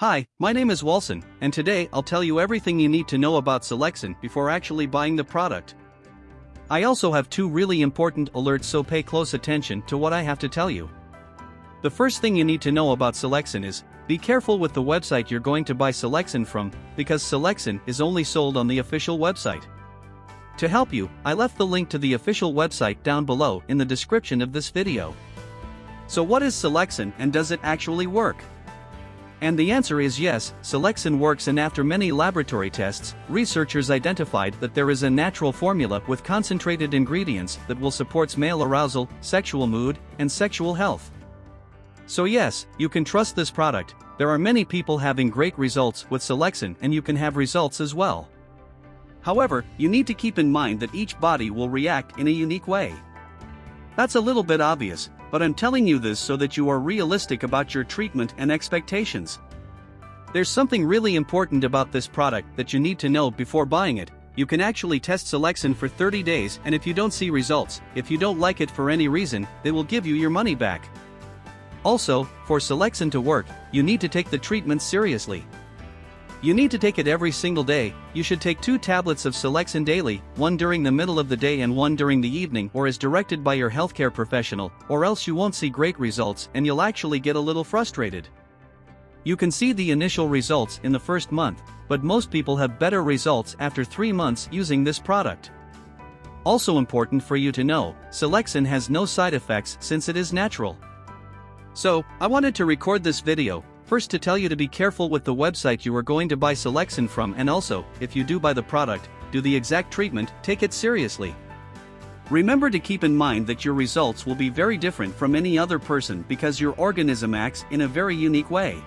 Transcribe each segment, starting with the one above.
Hi, my name is Walson, and today I'll tell you everything you need to know about Selexin before actually buying the product. I also have two really important alerts so pay close attention to what I have to tell you. The first thing you need to know about Selexin is, be careful with the website you're going to buy Selexin from, because Selexin is only sold on the official website. To help you, I left the link to the official website down below in the description of this video. So what is Selexin and does it actually work? And the answer is yes, Selexin works and after many laboratory tests, researchers identified that there is a natural formula with concentrated ingredients that will support male arousal, sexual mood, and sexual health. So yes, you can trust this product, there are many people having great results with Selexin and you can have results as well. However, you need to keep in mind that each body will react in a unique way. That's a little bit obvious, but I'm telling you this so that you are realistic about your treatment and expectations. There's something really important about this product that you need to know before buying it. You can actually test Selexin for 30 days and if you don't see results, if you don't like it for any reason, they will give you your money back. Also, for Selexin to work, you need to take the treatment seriously. You need to take it every single day, you should take two tablets of Selexin daily, one during the middle of the day and one during the evening or as directed by your healthcare professional, or else you won't see great results and you'll actually get a little frustrated. You can see the initial results in the first month, but most people have better results after 3 months using this product. Also important for you to know, Selexin has no side effects since it is natural. So, I wanted to record this video, First to tell you to be careful with the website you are going to buy Selexin from and also, if you do buy the product, do the exact treatment, take it seriously. Remember to keep in mind that your results will be very different from any other person because your organism acts in a very unique way.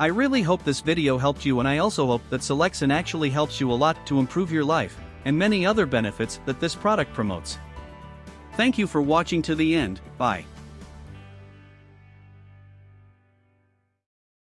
I really hope this video helped you and I also hope that Selexin actually helps you a lot to improve your life, and many other benefits that this product promotes. Thank you for watching to the end, bye.